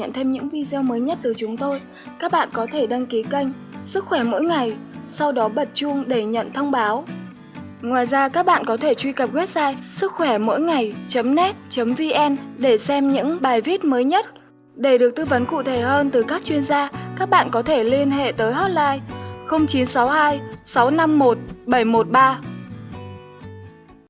nhận thêm những video mới nhất từ chúng tôi, các bạn có thể đăng ký kênh Sức khỏe mỗi ngày, sau đó bật chuông để nhận thông báo. Ngoài ra các bạn có thể truy cập website sức khỏe mỗi ngày.net.vn để xem những bài viết mới nhất. Để được tư vấn cụ thể hơn từ các chuyên gia, các bạn có thể liên hệ tới hotline 0962 651 713